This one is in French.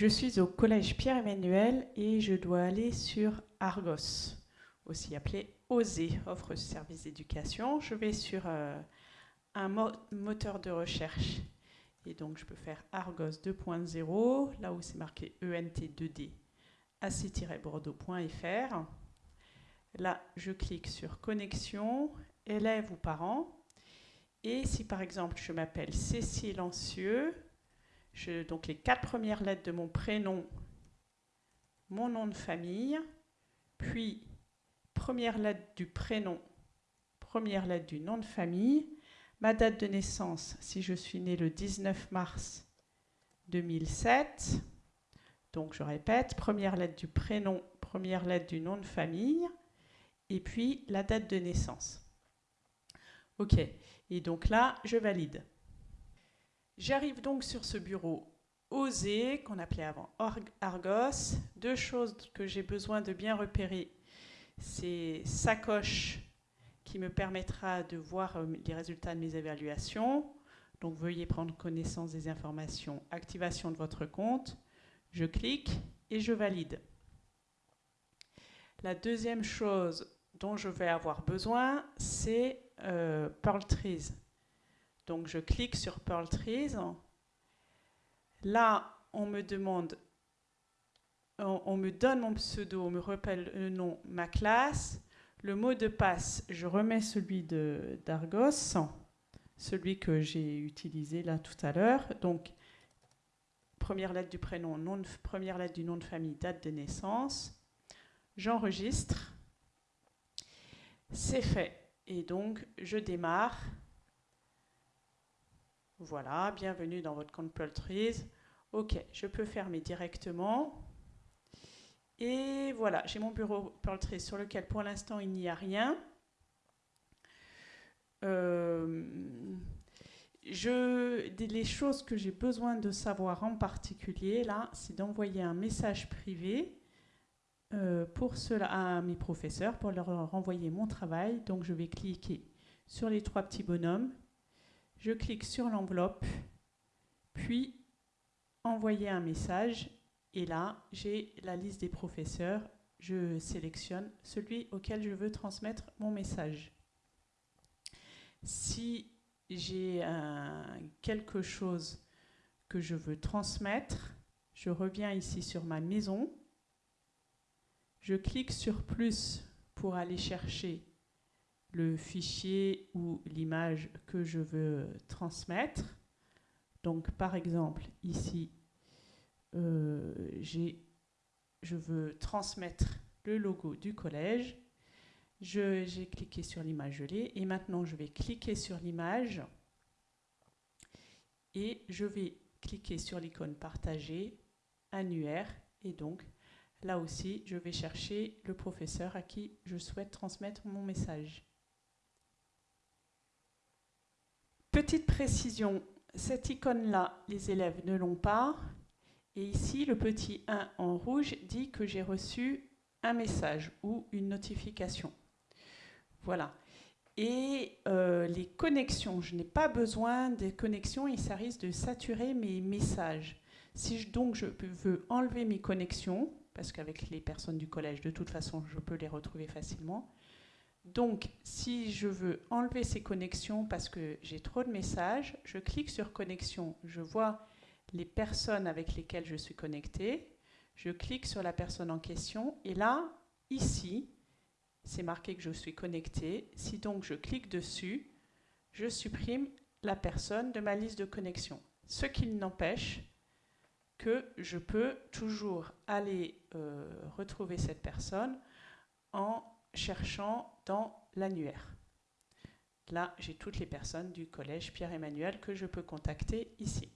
Je suis au collège Pierre-Emmanuel et je dois aller sur Argos, aussi appelé OSE, offre service d'éducation. Je vais sur euh, un moteur de recherche et donc je peux faire Argos 2.0, là où c'est marqué ENT2D, ac-bordeaux.fr. Là, je clique sur connexion, élève ou parent. Et si par exemple je m'appelle Cécile Ancieux, donc les quatre premières lettres de mon prénom, mon nom de famille, puis première lettre du prénom, première lettre du nom de famille, ma date de naissance, si je suis né le 19 mars 2007, donc je répète, première lettre du prénom, première lettre du nom de famille, et puis la date de naissance. OK, et donc là, je valide. J'arrive donc sur ce bureau OSE, qu'on appelait avant Argos. Deux choses que j'ai besoin de bien repérer, c'est sacoche qui me permettra de voir euh, les résultats de mes évaluations. Donc veuillez prendre connaissance des informations. Activation de votre compte. Je clique et je valide. La deuxième chose dont je vais avoir besoin, c'est euh, Pearl Trees. Donc je clique sur Pearl Trees. Là, on me demande, on, me donne mon pseudo, on me rappelle le nom, ma classe. Le mot de passe, je remets celui d'Argos, celui que j'ai utilisé là tout à l'heure. Donc, première lettre du prénom, nom première lettre du nom de famille, date de naissance. J'enregistre. C'est fait. Et donc, je démarre. Voilà, bienvenue dans votre compte Trees. Ok, je peux fermer directement. Et voilà, j'ai mon bureau Trees sur lequel pour l'instant il n'y a rien. Euh, je, les choses que j'ai besoin de savoir en particulier, là, c'est d'envoyer un message privé euh, pour cela à mes professeurs pour leur renvoyer mon travail. Donc je vais cliquer sur les trois petits bonhommes je clique sur l'enveloppe, puis envoyer un message. Et là, j'ai la liste des professeurs. Je sélectionne celui auquel je veux transmettre mon message. Si j'ai quelque chose que je veux transmettre, je reviens ici sur ma maison. Je clique sur plus pour aller chercher le fichier ou l'image que je veux transmettre. Donc par exemple, ici, euh, je veux transmettre le logo du collège. J'ai cliqué sur l'image, l'ai. Et maintenant, je vais cliquer sur l'image et je vais cliquer sur l'icône partager, annuaire. Et donc, là aussi, je vais chercher le professeur à qui je souhaite transmettre mon message. Petite précision, cette icône-là, les élèves ne l'ont pas. Et ici, le petit 1 en rouge dit que j'ai reçu un message ou une notification. Voilà. Et euh, les connexions, je n'ai pas besoin des connexions et ça risque de saturer mes messages. Si donc je veux enlever mes connexions, parce qu'avec les personnes du collège, de toute façon, je peux les retrouver facilement, donc, si je veux enlever ces connexions parce que j'ai trop de messages, je clique sur connexion. Je vois les personnes avec lesquelles je suis connecté. Je clique sur la personne en question. Et là, ici, c'est marqué que je suis connecté. Si donc je clique dessus, je supprime la personne de ma liste de connexion. Ce qui n'empêche que je peux toujours aller euh, retrouver cette personne en cherchant dans l'annuaire. Là, j'ai toutes les personnes du collège Pierre-Emmanuel que je peux contacter ici.